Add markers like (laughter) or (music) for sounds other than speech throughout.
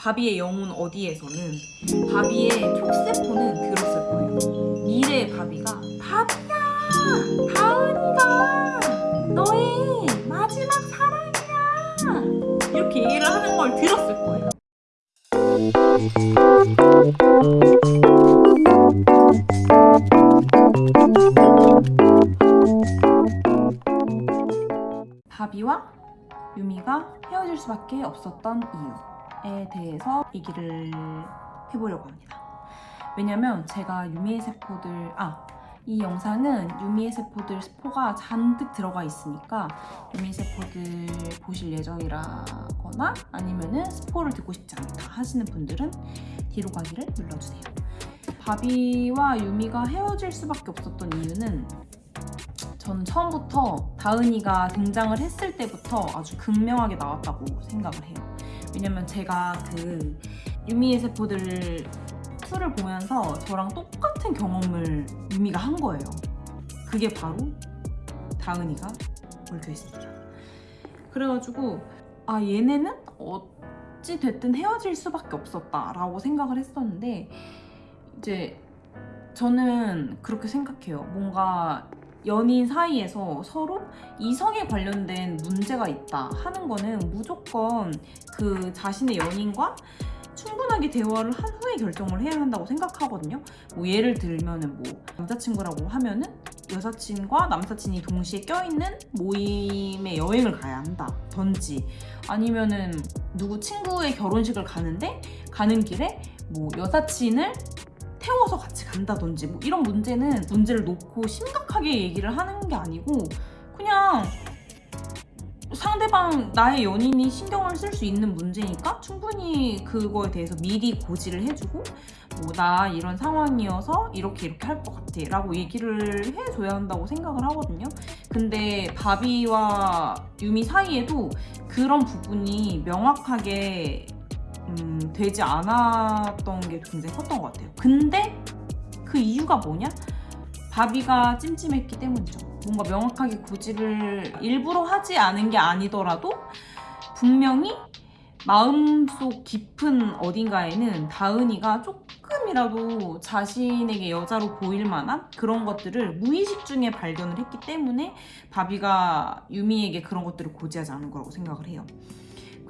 바비의 영혼 어디에서는 바비의 촉세포는 들었을 거예요. 미래의 바비가 바비야! 다은이가 너의 마지막 사랑이야! 이렇게 얘기를 하는 걸 들었을 거예요. 바비와 유미가 헤어질 수밖에 없었던 이유 에 대해서 얘기를 해보려고 합니다. 왜냐면 제가 유미의 세포들 아 이 영상은 유미의 세포들 스포가 잔뜩 들어가 있으니까 유미 세포들 보실 예정이라거나 아니면은 스포를 듣고 싶지 않다 하시는 분들은 뒤로 가기를 눌러주세요. 바비와 유미가 헤어질 수밖에 없었던 이유는 저는 처음부터 다은이가 등장을 했을 때부터 아주 극명하게 나왔다고 생각을 해요. 왜냐면 제가 그 유미의 세포들 2를 보면서 저랑 똑같은 경험을 유미가 한 거예요. 그게 바로 다은이가 얽혀 있습니다. 그래가지고 아 얘네는 어찌 됐든 헤어질 수밖에 없었다 라고 생각을 했었는데 이제 저는 그렇게 생각해요. 뭔가 연인 사이에서 서로 이성에 관련된 문제가 있다 하는 거는 무조건 그 자신의 연인과 충분하게 대화를 한 후에 결정을 해야 한다고 생각하거든요. 뭐 예를 들면은 뭐 남자친구라고 하면은 여사친과 남사친이 동시에 껴있는 모임에 여행을 가야 한다든지 아니면은 누구 친구의 결혼식을 가는데 가는 길에 뭐 여사친을 태워서 같이 간다든지 뭐 이런 문제는 문제를 놓고 심각하게 얘기를 하는 게 아니고 그냥 상대방 나의 연인이 신경을 쓸 수 있는 문제니까 충분히 그거에 대해서 미리 고지를 해주고 뭐 나 이런 상황이어서 이렇게 이렇게 할 것 같아 라고 얘기를 해줘야 한다고 생각을 하거든요. 근데 바비와 유미 사이에도 그런 부분이 명확하게 음, 되지 않았던 게 굉장히 컸던 것 같아요 근데 그 이유가 뭐냐? 바비가 찜찜했기 때문이죠 뭔가 명확하게 고지를 일부러 하지 않은 게 아니더라도 분명히 마음속 깊은 어딘가에는 다은이가 조금이라도 자신에게 여자로 보일 만한 그런 것들을 무의식 중에 발견을 했기 때문에 바비가 유미에게 그런 것들을 고지하지 않은 거라고 생각을 해요.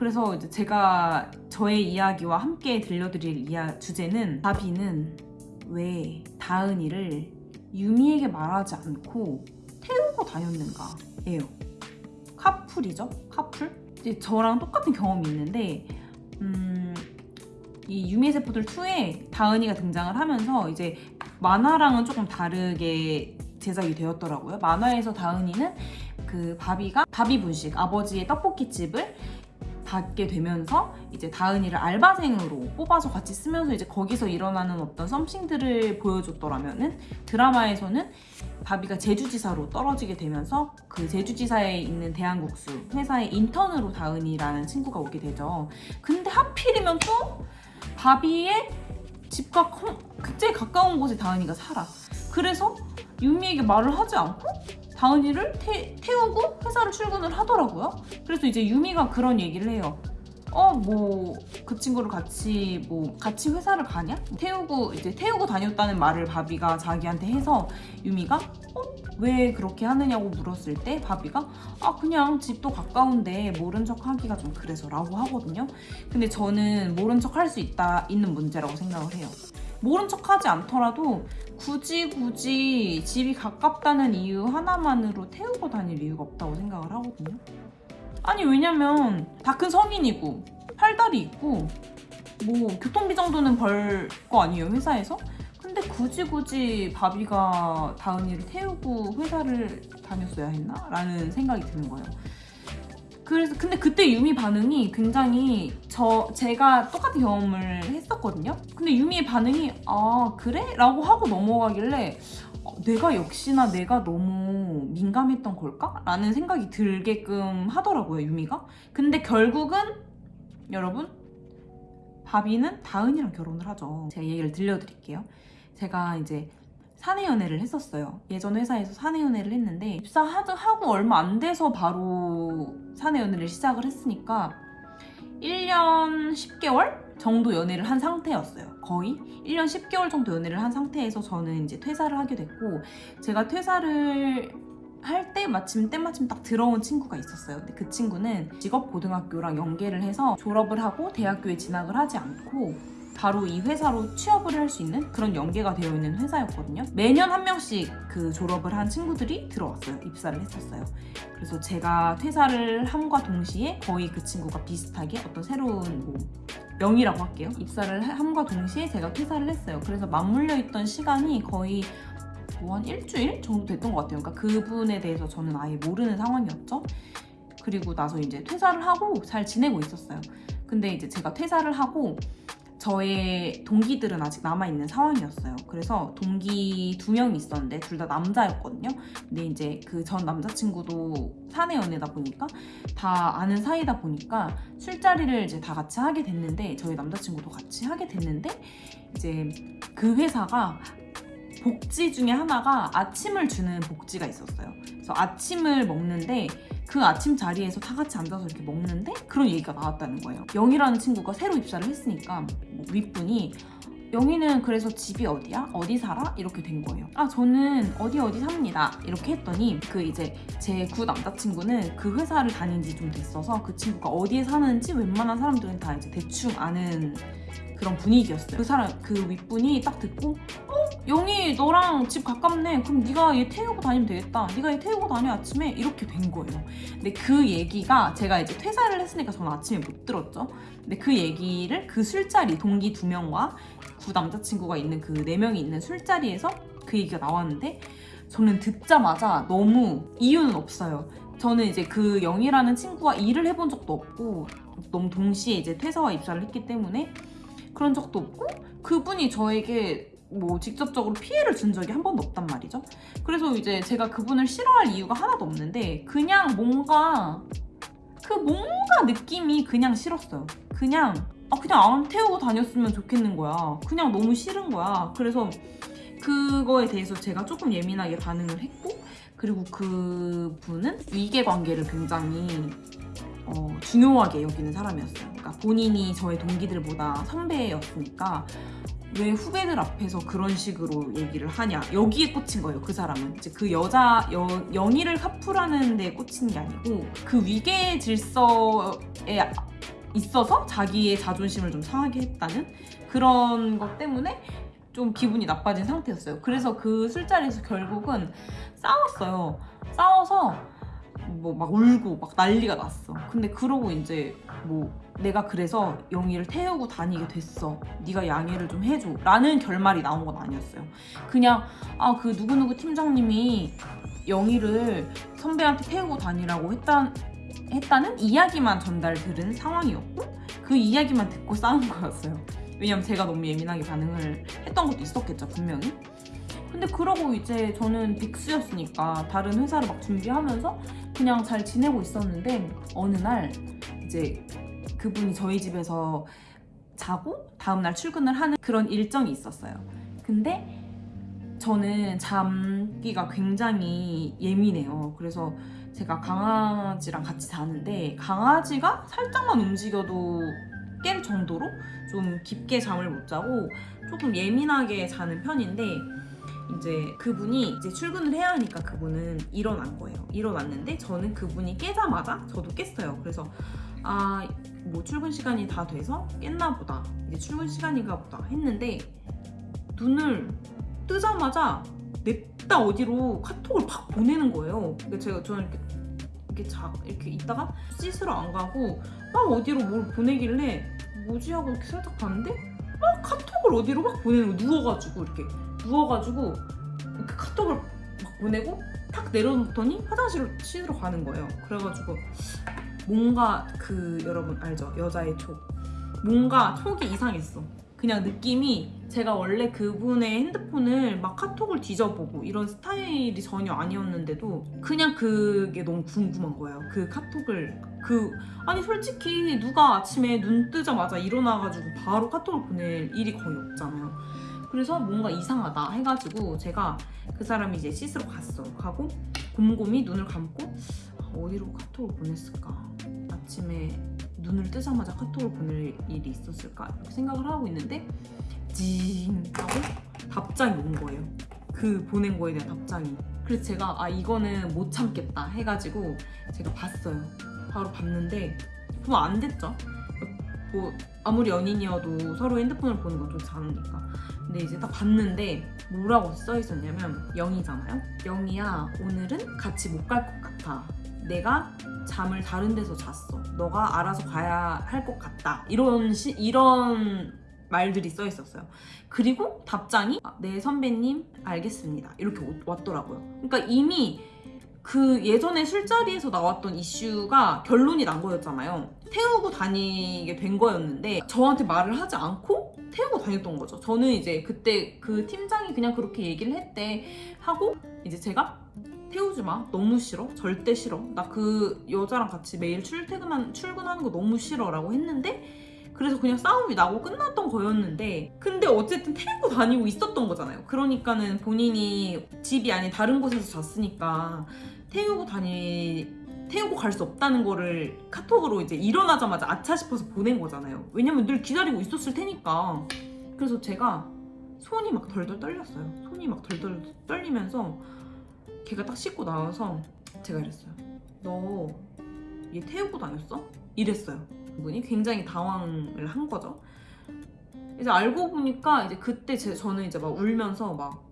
그래서 이제 제가 저의 이야기와 함께 들려드릴 이야, 주제는 바비는 왜 다은이를 유미에게 말하지 않고 태우고 다녔는가 예요. 카풀이죠? 카풀? 이제 저랑 똑같은 경험이 있는데 음, 이 유미의 세포들 2에 다은이가 등장을 하면서 이제 만화랑은 조금 다르게 제작이 되었더라고요. 만화에서 다은이는 그 바비가 바비 분식 아버지의 떡볶이집을 받게 되면서 이제 다은이를 알바생으로 뽑아서 같이 쓰면서 이제 거기서 일어나는 어떤 썸씽들을 보여줬더라면 은 드라마에서는 바비가 제주지사로 떨어지게 되면서 그 제주지사에 있는 대한국수 회사의 인턴으로 다은이라는 친구가 오게 되죠. 근데 하필이면 또 바비의 집과 굉장히 가까운 곳에 다은이가 살아. 그래서 유미에게 말을 하지 않고 다은이를 태, 태우고 회사를 출근을 하더라고요. 그래서 이제 유미가 그런 얘기를 해요. 어 뭐 그 친구를 같이 뭐 같이 회사를 가냐? 태우고 이제 태우고 다녔다는 말을 바비가 자기한테 해서 유미가 어? 왜 그렇게 하느냐고 물었을 때 바비가 아 그냥 집도 가까운데 모른 척 하기가 좀 그래서 라고 하거든요 근데 저는 모른 척 할 수 있다 있는 문제라고 생각을 해요 모른 척 하지 않더라도 굳이 굳이 집이 가깝다는 이유 하나만으로 태우고 다닐 이유가 없다고 생각을 하거든요. 아니 왜냐면 다 큰 성인이고 팔다리 있고 뭐 교통비 정도는 벌 거 아니에요 회사에서? 근데 굳이 굳이 바비가 다은이를 태우고 회사를 다녔어야 했나? 라는 생각이 드는 거예요. 그래서 근데 그때 유미 반응이 굉장히 저 제가 똑같은 경험을 했었거든요. 근데 유미의 반응이 아 그래? 라고 하고 넘어가길래 어, 내가 역시나 내가 너무 민감했던 걸까? 라는 생각이 들게끔 하더라고요 유미가. 근데 결국은 여러분 바비는 다은이랑 결혼을 하죠. 제가 얘기를 들려드릴게요. 제가 이제 사내 연애를 했었어요. 예전 회사에서 사내 연애를 했는데 입사하고 얼마 안 돼서 바로 사내 연애를 시작을 했으니까 1년 10개월 정도 연애를 한 상태였어요. 거의 1년 10개월 정도 연애를 한 상태에서 저는 이제 퇴사를 하게 됐고 제가 퇴사를 할때 마침 때마침 딱 들어온 친구가 있었어요. 근데 그 친구는 직업 고등학교랑 연계를 해서 졸업을 하고 대학교에 진학을 하지 않고 바로 이 회사로 취업을 할 수 있는 그런 연계가 되어 있는 회사였거든요. 매년 한 명씩 그 졸업을 한 친구들이 들어왔어요. 입사를 했었어요. 그래서 제가 퇴사를 함과 동시에 거의 그 친구가 비슷하게 어떤 새로운 뭐 명이라고 할게요. 입사를 함과 동시에 제가 퇴사를 했어요. 그래서 맞물려 있던 시간이 거의 뭐한 일주일 정도 됐던 것 같아요. 그러니까 그분에 대해서 저는 아예 모르는 상황이었죠. 그리고 나서 이제 퇴사를 하고 잘 지내고 있었어요. 근데 이제 제가 퇴사를 하고 저의 동기들은 아직 남아있는 상황이었어요. 그래서 동기 두 명이 있었는데 둘 다 남자였거든요. 근데 이제 그 전 남자친구도 사내 연애다 보니까 다 아는 사이다 보니까 술자리를 이제 다 같이 하게 됐는데 저희 남자친구도 같이 하게 됐는데 이제 그 회사가 복지 중에 하나가 아침을 주는 복지가 있었어요. 그래서 아침을 먹는데 그 아침 자리에서 다 같이 앉아서 이렇게 먹는데 그런 얘기가 나왔다는 거예요. 영희라는 친구가 새로 입사를 했으니까 뭐 윗분이 영희는 그래서 집이 어디야? 어디 살아? 이렇게 된 거예요. 아 저는 어디 어디 삽니다. 이렇게 했더니 그 이제 제 구 남자친구는 그 회사를 다닌 지 좀 됐어서 그 친구가 어디에 사는지 웬만한 사람들은 다 이제 대충 아는 그런 분위기였어요. 그 사람 그 윗분이 딱 듣고 어 영희 너랑 집 가깝네. 그럼 네가 얘 태우고 다니면 되겠다. 네가 얘 태우고 다녀 아침에 이렇게 된 거예요. 근데 그 얘기가 제가 이제 퇴사를 했으니까 저는 아침에 못 들었죠. 근데 그 얘기를 그 술자리 동기 두 명과 구 남자친구가 있는 그 네 명이 있는 술자리에서 그 얘기가 나왔는데 저는 듣자마자 너무 이유는 없어요. 저는 이제 그 영희라는 친구와 일을 해본 적도 없고 너무 동시에 이제 퇴사와 입사를 했기 때문에 그런 적도 없고 그분이 저에게 뭐 직접적으로 피해를 준 적이 한 번도 없단 말이죠. 그래서 이제 제가 그분을 싫어할 이유가 하나도 없는데 그냥 뭔가 그 뭔가 느낌이 그냥 싫었어요. 그냥 아 그냥 안 태우고 다녔으면 좋겠는 거야. 그냥 너무 싫은 거야. 그래서 그거에 대해서 제가 조금 예민하게 반응을 했고 그리고 그 분은 위계 관계를 굉장히 어, 중요하게 여기는 사람이었어요. 그러니까 본인이 저의 동기들보다 선배였으니까 왜 후배들 앞에서 그런 식으로 얘기를 하냐. 여기에 꽂힌 거예요 그 사람은. 이제 그 여자 여, 영희를 카풀하는 데 꽂힌 게 아니고 그 위계 질서에 있어서 자기의 자존심을 좀 상하게 했다는 그런 것 때문에 좀 기분이 나빠진 상태였어요. 그래서 그 술자리에서 결국은 싸웠어요. 싸워서 뭐 막 울고 막 난리가 났어. 근데 그러고 이제 뭐 내가 그래서 영희를 태우고 다니게 됐어. 네가 양해를 좀 해줘. 라는 결말이 나온 건 아니었어요. 그냥 아 그 누구누구 팀장님이 영희를 선배한테 태우고 다니라고 했다, 했다는 이야기만 전달 들은 상황이었고 그 이야기만 듣고 싸운 거였어요. 왜냐면 제가 너무 예민하게 반응을 했던 것도 있었겠죠 분명히. 근데 그러고 이제 저는 빅스였으니까 다른 회사를 막 준비하면서 그냥 잘 지내고 있었는데 어느 날 이제 그분이 저희 집에서 자고 다음날 출근을 하는 그런 일정이 있었어요. 근데 저는 잠기가 굉장히 예민해요. 그래서 제가 강아지랑 같이 자는데 강아지가 살짝만 움직여도 깰 정도로 좀 깊게 잠을 못 자고 조금 예민하게 자는 편인데 이제 그분이 이제 출근을 해야 하니까 그분은 일어난 거예요. 일어났는데 저는 그분이 깨자마자 저도 깼어요. 그래서 아 뭐 출근 시간이 다 돼서 깼나 보다. 이제 출근 시간인가 보다 했는데 눈을 뜨자마자 냅다 어디로 카톡을 팍 보내는 거예요. 근데 제가 저는 이렇게 이렇게 자 이렇게 있다가 씻으러 안 가고 막 어디로 뭘 보내길래 뭐지 하고 이렇게 살짝 봤는데 막 카톡을 어디로 막 보내는 거 누워가지고 이렇게 누워가지고 이렇게 카톡을 막 보내고 탁 내려놓더니 화장실로 씻으러 가는 거예요. 그래가지고 뭔가 그 여러분 알죠? 여자의 촉. 뭔가 촉이 이상했어. 그냥 느낌이 제가 원래 그분의 핸드폰을 막 카톡을 뒤져보고 이런 스타일이 전혀 아니었는데도 그냥 그게 너무 궁금한 거예요. 그 카톡을 그 아니 솔직히 누가 아침에 눈 뜨자마자 일어나가지고 바로 카톡을 보낼 일이 거의 없잖아요. 그래서 뭔가 이상하다 해가지고 제가 그 사람이 이제 씻으러 갔어. 가고 곰곰이 눈을 감고 아, 어디로 카톡을 보냈을까? 아침에 눈을 뜨자마자 카톡을 보낼 일이 있었을까 이렇게 생각을 하고 있는데 징 하고 답장이 온 거예요. 그 보낸 거에 대한 답장이. 그래서 제가 아 이거는 못 참겠다 해가지고 제가 봤어요. 바로 봤는데 보면 안 됐죠. 뭐 아무리 연인이어도 서로 핸드폰을 보는 건 좀 다르니까. 근데 이제 딱 봤는데 뭐라고 써 있었냐면 영이잖아요. 영이야 오늘은 같이 못 갈 것 같아. 내가 잠을 다른 데서 잤어. 너가 알아서 가야 할 것 같다. 이런 시, 이런 말들이 써 있었어요. 그리고 답장이 아, 네 선배님 알겠습니다. 이렇게 오- 왔더라고요. 그러니까 이미 그 예전에 술자리에서 나왔던 이슈가 결론이 난 거였잖아요. 태우고 다니게 된 거였는데 저한테 말을 하지 않고 태우고 다녔던 거죠. 저는 이제 그때 그 팀장이 그냥 그렇게 얘기를 했대 하고 이제 제가 태우지 마. 너무 싫어. 절대 싫어. 나 그 여자랑 같이 매일 출퇴근한 출근하는 거 너무 싫어 라고 했는데 그래서 그냥 싸움이 나고 끝났던 거였는데 근데 어쨌든 태우고 다니고 있었던 거잖아요. 그러니까는 본인이 집이 아닌 다른 곳에서 잤으니까 태우고 다니 태우고 갈 수 없다는 거를 카톡으로 이제 일어나자마자 아차 싶어서 보낸 거잖아요. 왜냐면 늘 기다리고 있었을 테니까. 그래서 제가 손이 막 덜덜 떨렸어요. 손이 막 덜덜 떨리면서 걔가 딱 씻고 나와서 제가 이랬어요. 너 얘 태우고 다녔어? 이랬어요. 그분이 굉장히 당황을 한 거죠. 이제 알고 보니까 이제 그때 제, 저는 이제 막 울면서 막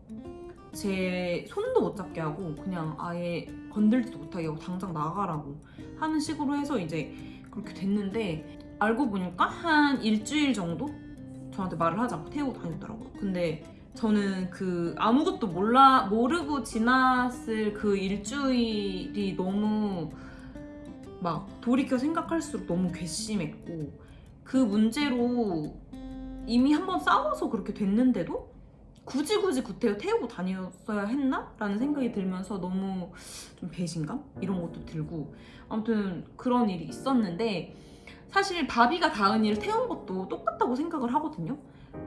제 손도 못 잡게 하고 그냥 아예 건들지도 못하게 하고 당장 나가라고 하는 식으로 해서 이제 그렇게 됐는데 알고 보니까 한 일주일 정도 저한테 말을 하지 않고 태우고 다녔더라고요. 근데 저는 그 아무것도 몰라 모르고 지났을 그 일주일이 너무 막 돌이켜 생각할수록 너무 괘씸했고 그 문제로 이미 한 번 싸워서 그렇게 됐는데도 굳이 굳이 구태여 태우고 다녔어야 했나? 라는 생각이 들면서 너무 좀 배신감? 이런 것도 들고 아무튼 그런 일이 있었는데 사실 바비가 다은이를 태운 것도 똑같다고 생각을 하거든요.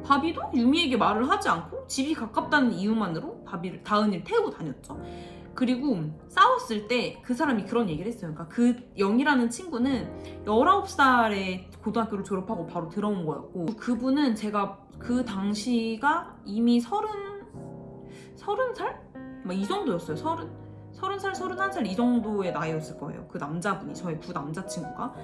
바비도 유미에게 말을 하지 않고 집이 가깝다는 이유만으로 바비를 다은이를 태우고 다녔죠. 그리고 싸웠을 때 그 사람이 그런 얘기를 했어요. 그러니까 그 영이라는 친구는 19살에 고등학교를 졸업하고 바로 들어온 거였고 그분은 제가 그 당시가 이미 서른 서른 살? 막 이 정도였어요. 서른 서른 살, 서른한 살 이 정도의 나이였을 거예요. 그 남자분이 저의 부 남자친구가.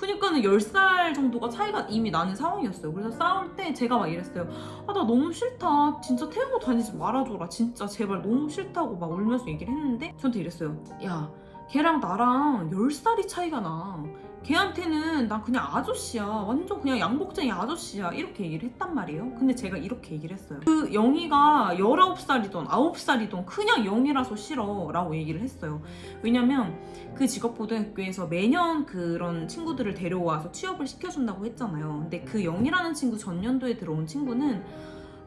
그니까는 10살 정도가 차이가 이미 나는 상황이었어요. 그래서 싸울 때 제가 막 이랬어요. 아, 나 너무 싫다. 진짜 태우고 다니지 말아줘라. 진짜 제발 너무 싫다고 막 울면서 얘기를 했는데 저한테 이랬어요. 야, 걔랑 나랑 10살이 차이가 나. 걔한테는 나 그냥 아저씨야. 완전 그냥 양복쟁이 아저씨야. 이렇게 얘기를 했단 말이에요. 근데 제가 이렇게 얘기를 했어요. 그 영희가 19살이던 9살이던 그냥 영이라서 싫어. 라고 얘기를 했어요. 왜냐면 그 직업고등학교에서 매년 그런 친구들을 데려와서 취업을 시켜준다고 했잖아요. 근데 그 영이라는 친구 전년도에 들어온 친구는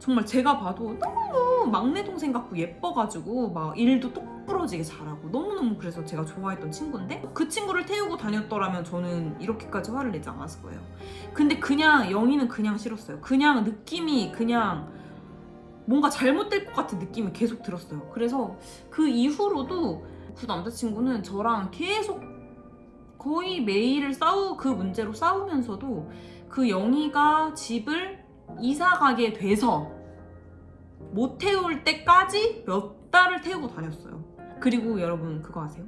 정말 제가 봐도 너무 막내 동생 같고 예뻐가지고 막 일도 똑부러지게 잘하고 너무너무 그래서 제가 좋아했던 친구인데 그 친구를 태우고 다녔더라면 저는 이렇게까지 화를 내지 않았을 거예요. 근데 그냥 영희는 그냥 싫었어요. 그냥 느낌이 그냥 뭔가 잘못될 것 같은 느낌이 계속 들었어요. 그래서 그 이후로도 그 남자친구는 저랑 계속 거의 매일 싸우 그 문제로 싸우면서도 그 영희가 집을 이사 가게 돼서 못 태울 때까지 몇 달을 태우고 다녔어요. 그리고 여러분 그거 아세요?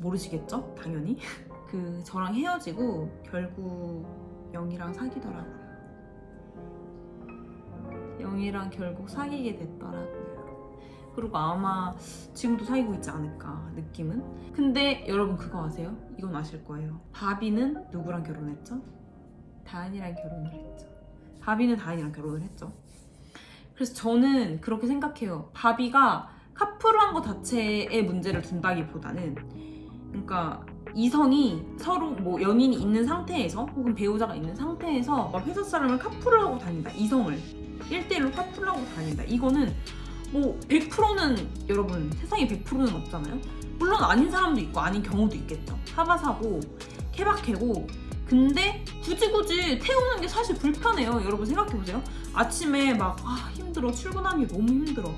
모르시겠죠? 당연히. (laughs) 그 저랑 헤어지고 결국 영희랑 사귀더라고요. 영희랑 결국 사귀게 됐더라고요. 그리고 아마 지금도 사귀고 있지 않을까 느낌은. 근데 여러분 그거 아세요? 이건 아실 거예요. 바비는 누구랑 결혼했죠? 다은이랑 결혼을 했죠. 바비는 다은이랑 결혼을 했죠. 그래서 저는 그렇게 생각해요. 바비가 카풀한 것 자체의 문제를 둔다기보다는 그러니까 이성이 서로 뭐 연인이 있는 상태에서 혹은 배우자가 있는 상태에서 막 회사 사람을 카풀을 하고 다닌다. 이성을 1대1로 카풀을 하고 다닌다. 이거는 뭐 100%는 여러분 세상에 100%는 없잖아요. 물론 아닌 사람도 있고 아닌 경우도 있겠죠. 사바사고 케바케고 근데 굳이 굳이 태우는 게 사실 불편해요. 여러분 생각해보세요. 아침에 막 아, 힘들어 출근하기 너무 힘들어.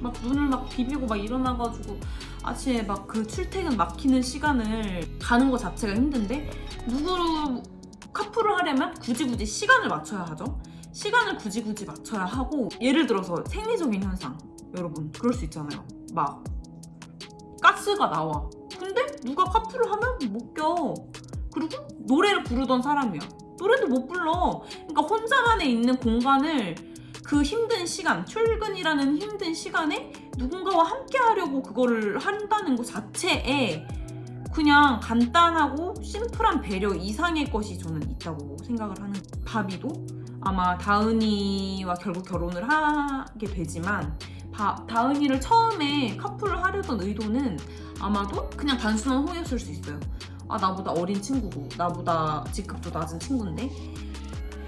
막 눈을 막 비비고 막 일어나가지고 아침에 막 그 출퇴근 막히는 시간을 가는 거 자체가 힘든데 누구 카풀을 하려면 굳이 굳이 시간을 맞춰야 하죠. 시간을 굳이 굳이 맞춰야 하고 예를 들어서 생리적인 현상 여러분 그럴 수 있잖아요. 막 가스가 나와. 근데 누가 카풀을 하면 못 껴. 그리고 노래를 부르던 사람이야. 노래도 못 불러. 그러니까 혼자만에 있는 공간을 그 힘든 시간, 출근이라는 힘든 시간에 누군가와 함께 하려고 그거를 한다는 것 자체에 그냥 간단하고 심플한 배려 이상의 것이 저는 있다고 생각을 하는. 바비도 아마 다은이와 결국 결혼을 하게 되지만 바, 다은이를 처음에 커플을 하려던 의도는 아마도 그냥 단순한 호의였을 수 있어요. 아 나보다 어린 친구고 나보다 직급도 낮은 친구인데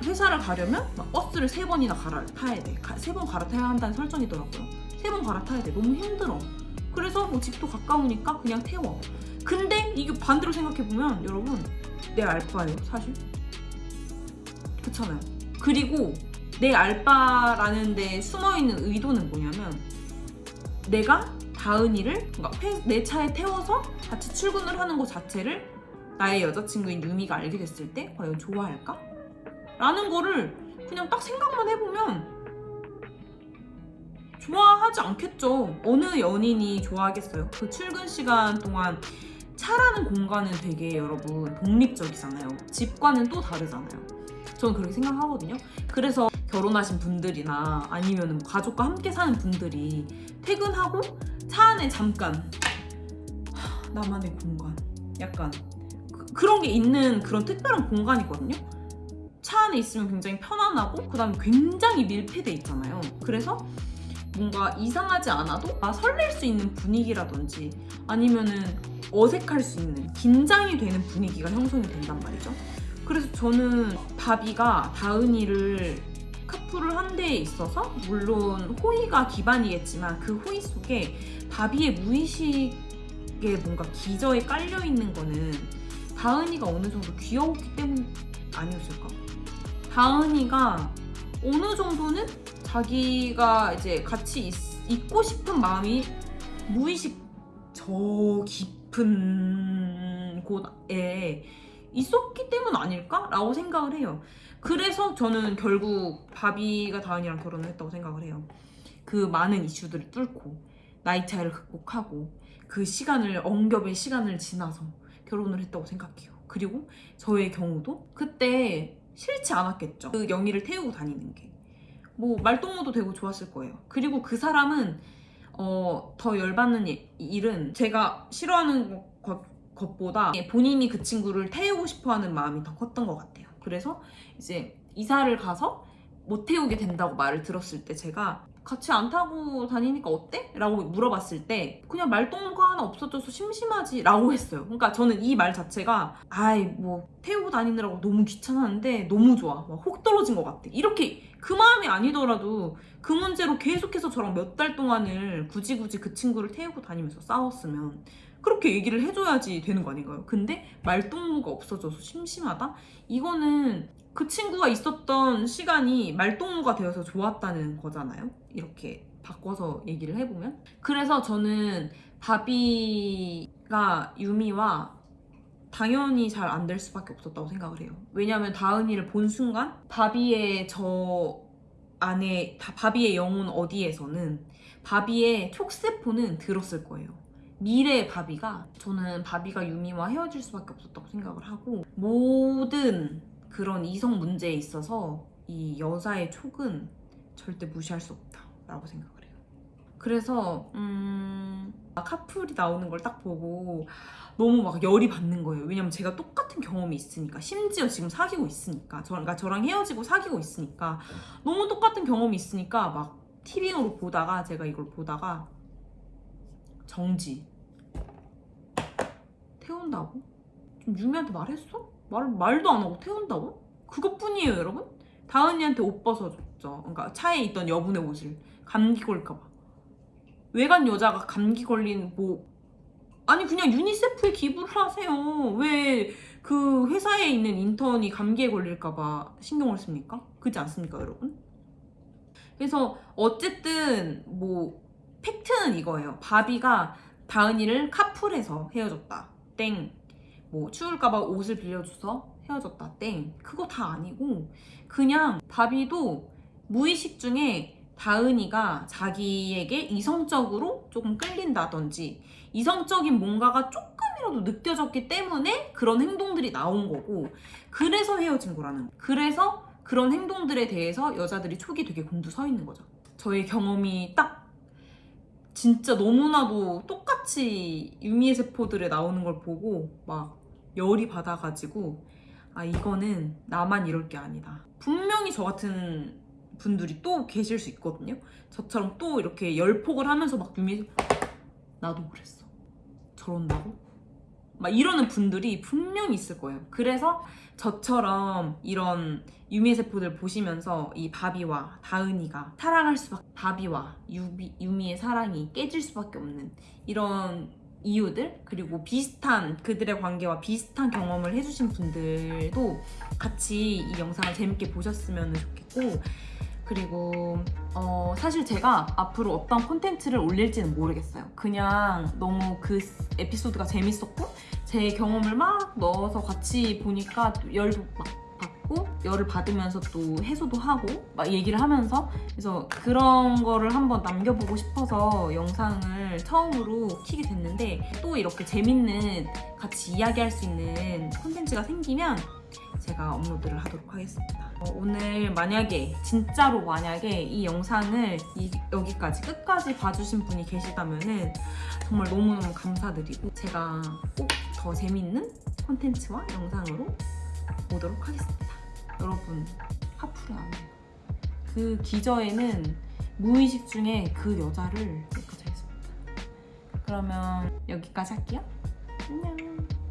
회사를 가려면 막 버스를 세 번이나 갈아타야 돼. 세 번 갈아타야 한다는 설정이더라고요. 세 번 갈아타야 돼. 너무 힘들어. 그래서 뭐 집도 가까우니까 그냥 태워. 근데 이게 반대로 생각해보면 여러분 내 알바예요 사실. 그렇잖아요. 그리고 내 알바라는 데 숨어있는 의도는 뭐냐면 내가 다은이를 그러니까 회- 내 차에 태워서 같이 출근을 하는 것 자체를 나의 여자친구인 유미가 알게 됐을 때 과연 좋아할까? 라는 거를 그냥 딱 생각만 해보면 좋아하지 않겠죠. 어느 연인이 좋아하겠어요. 그 출근 시간 동안 차라는 공간은 되게 여러분 독립적이잖아요. 집과는 또 다르잖아요. 저는 그렇게 생각하거든요. 그래서 결혼하신 분들이나 아니면 뭐 가족과 함께 사는 분들이 퇴근하고 차 안에 잠깐 하, 나만의 공간 약간 그, 런 게 있는 그런 특별한 공간이거든요. 차 안에 있으면 굉장히 편안하고 그 다음에 굉장히 밀폐돼 있잖아요. 그래서 뭔가 이상하지 않아도 아, 설렐 수 있는 분위기라든지 아니면은 어색할 수 있는 긴장이 되는 분위기가 형성이 된단 말이죠. 그래서 저는 바비가 다은이를 카풀을 한 데에 있어서 물론 호의가 기반이겠지만 그 호의 속에 바비의 무의식에 뭔가 기저에 깔려 있는 거는 다은이가 어느 정도 귀여웠기 때문 아니었을까? 다은이가 어느 정도는 자기가 이제 같이 있, 있고 싶은 마음이 무의식 저 깊은 곳에 있었기 때문 아닐까라고 생각을 해요. 그래서 저는 결국 바비가 다은이랑 결혼을 했다고 생각을 해요. 그 많은 이슈들을 뚫고 나이 차이를 극복하고 그 시간을 엉겹의 시간을 지나서 결혼을 했다고 생각해요. 그리고 저의 경우도 그때 싫지 않았겠죠. 그 영희를 태우고 다니는 게. 뭐 말동무도 되고 좋았을 거예요. 그리고 그 사람은 어, 더 열받는 일- 일은 제가 싫어하는 것, 것보다 본인이 그 친구를 태우고 싶어하는 마음이 더 컸던 것 같아요. 그래서 이제 이사를 가서 못 태우게 된다고 말을 들었을 때 제가 같이 안 타고 다니니까 어때? 라고 물어봤을 때 그냥 말동무가 하나 없어져서 심심하지 라고 했어요 그러니까 저는 이 말 자체가 아이 뭐 태우고 다니느라고 너무 귀찮았는데 너무 좋아 막혹 떨어진 것 같아 이렇게 그 마음이 아니더라도 그 문제로 계속해서 저랑 몇 달 동안을 굳이 굳이 그 친구를 태우고 다니면서 싸웠으면 그렇게 얘기를 해줘야지 되는 거 아닌가요? 근데 말동무가 없어져서 심심하다? 이거는 그 친구가 있었던 시간이 말동무가 되어서 좋았다는 거잖아요. 이렇게 바꿔서 얘기를 해보면. 그래서 저는 바비가 유미와 당연히 잘 안 될 수밖에 없었다고 생각을 해요. 왜냐하면 다은이를 본 순간 바비의 저 안에 다 바비의 영혼 어디에서는 바비의 촉세포는 들었을 거예요. 미래의 바비가 저는 바비가 유미와 헤어질 수밖에 없었다고 생각을 하고 모든 그런 이성 문제에 있어서 이 여자의 촉은 절대 무시할 수 없다 라고 생각을 해요. 그래서 음 카풀이 나오는 걸 딱 보고 너무 막 열이 받는 거예요. 왜냐면 제가 똑같은 경험이 있으니까 심지어 지금 사귀고 있으니까 저, 그러니까 저랑 헤어지고 사귀고 있으니까 너무 똑같은 경험이 있으니까 막 티빙으로 보다가 제가 이걸 보다가 정지 태운다고? 좀 유미한테 말했어? 말, 말도 안 하고 태운다고? 그것뿐이에요 여러분 다은이한테 옷 벗어줬죠 그러니까 차에 있던 여분의 옷을 감기 걸릴까봐 외간 여자가 감기 걸린 뭐 아니 그냥 유니세프에 기부를 하세요 왜 그 회사에 있는 인턴이 감기에 걸릴까봐 신경을 씁니까? 그렇지 않습니까 여러분? 그래서 어쨌든 뭐 팩트는 이거예요. 바비가 다은이를 카풀해서 헤어졌다. 땡. 뭐 추울까봐 옷을 빌려줘서 헤어졌다. 땡. 그거 다 아니고 그냥 바비도 무의식 중에 다은이가 자기에게 이성적으로 조금 끌린다든지 이성적인 뭔가가 조금이라도 느껴졌기 때문에 그런 행동들이 나온 거고 그래서 헤어진 거라는 거. 그래서 그런 행동들에 대해서 여자들이 촉이 되게 곤두 서 있는 거죠. 저의 경험이 딱 진짜 너무나도 똑같이 유미의 세포들에 나오는 걸 보고 막 열이 받아가지고 아 이거는 나만 이럴 게 아니다. 분명히 저 같은 분들이 또 계실 수 있거든요. 저처럼 또 이렇게 열폭을 하면서 막 유미 나도 그랬어. 저런다고? 막 이러는 분들이 분명히 있을 거예요. 그래서 저처럼 이런 유미의 세포들 보시면서 이 바비와 다은이가 사랑할 수밖에 바비와 유비, 유미의 사랑이 깨질 수밖에 없는 이런 이유들 그리고 비슷한 그들의 관계와 비슷한 경험을 해주신 분들도 같이 이 영상을 재밌게 보셨으면 좋겠고 그리고 어, 사실 제가 앞으로 어떤 콘텐츠를 올릴지는 모르겠어요. 그냥 너무 그 에피소드가 재밌었고 제 경험을 막 넣어서 같이 보니까 또 열도 막 받고 열을 받으면서 또 해소도 하고 막 얘기를 하면서 그래서 그런 거를 한번 남겨보고 싶어서 영상을 처음으로 키게 됐는데 또 이렇게 재밌는 같이 이야기할 수 있는 콘텐츠가 생기면 제가 업로드를 하도록 하겠습니다. 어, 오늘 만약에 진짜로 만약에 이 영상을 이- 여기까지 끝까지 봐주신 분이 계시다면 은 정말 너무너무 감사드리고 제가 꼭 더 재밌는 콘텐츠와 영상으로 오도록 하겠습니다. 여러분 하프를 안 해요. 그 기저에는 무의식 중에 그 여자를 여기까지 하겠습니다. 그러면 여기까지 할게요. 안녕.